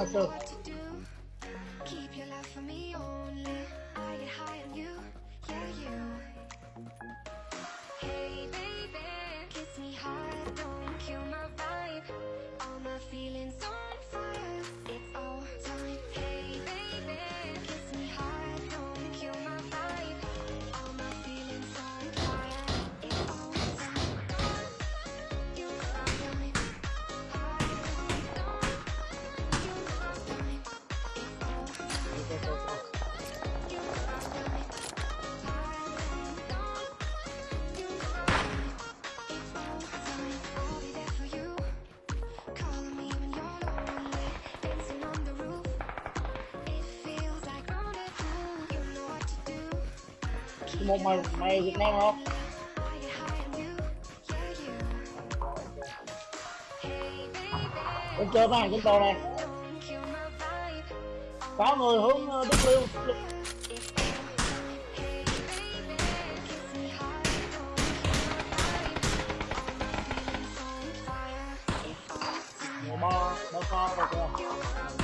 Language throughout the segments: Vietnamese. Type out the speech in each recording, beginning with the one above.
Do. Keep your love for me only. I get high on you, yeah you. Hey baby, kiss me hard, don't kill my vibe. All my feelings Một mày mày Việt Nam không? Con chơi high on you. Yeah, you. người hướng Bên chơi Mùa hàng trên tàu này Don't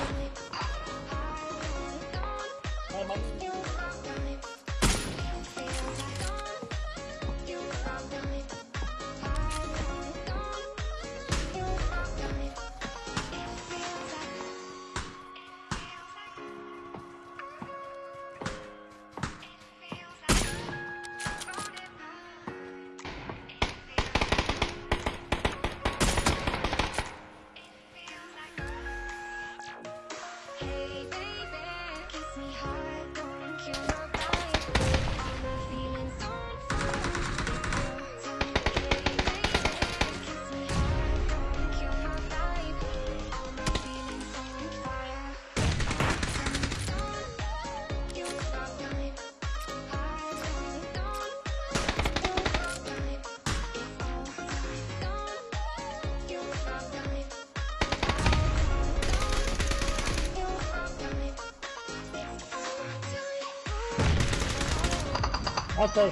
One model,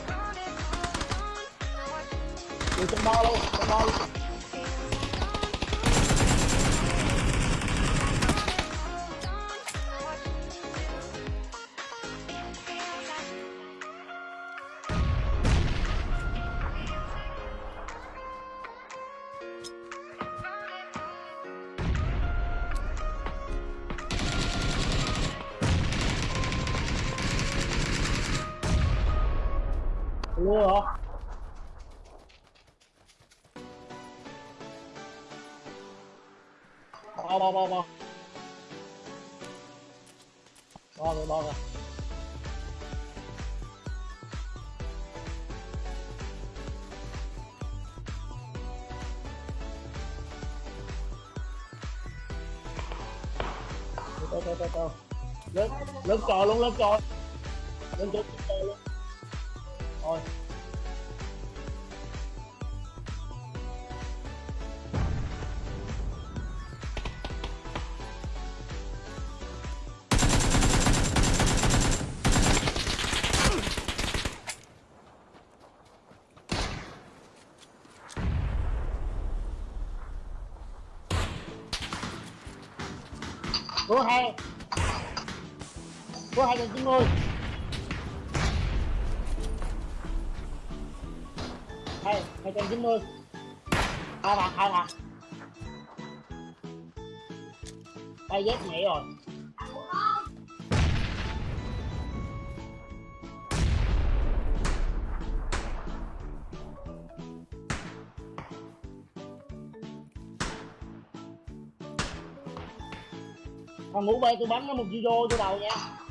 Tomorrow, model. Lua hả? Bo bo bo bo Bo rồi bo rồi Tao tao tao tao Lên, lên trò luôn, lên trò. Lên trò, lên trò luôn. Rồi hai. 2 Số 290 Hai, 290 Hai mặt, hai mặt Tay dép nhảy rồi. Thằng ngủ bay tôi bắn nó một video vô đầu nha.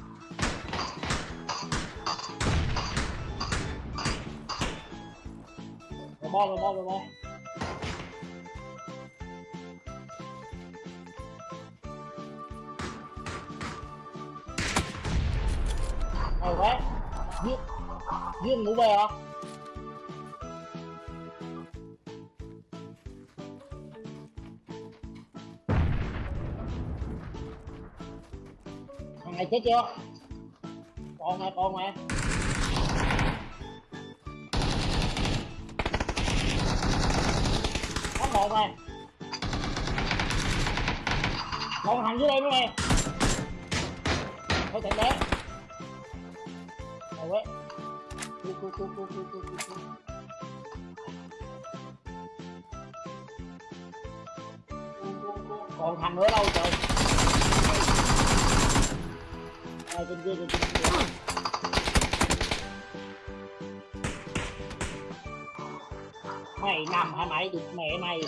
Bo rồi bo rồi bo Rồi quá. Giết. Giết ngủ về hả Thằng này chết chưa? Còn nè còn nè Nè còn thằng dưới đây nữa nè thôi thằng bé. Rồi quét Cút, cút, cút, cút, cút, cút, cút, còn thằng nữa đâu trời? Ai trên kia trên kia mày nằm hả mày được mẹ mày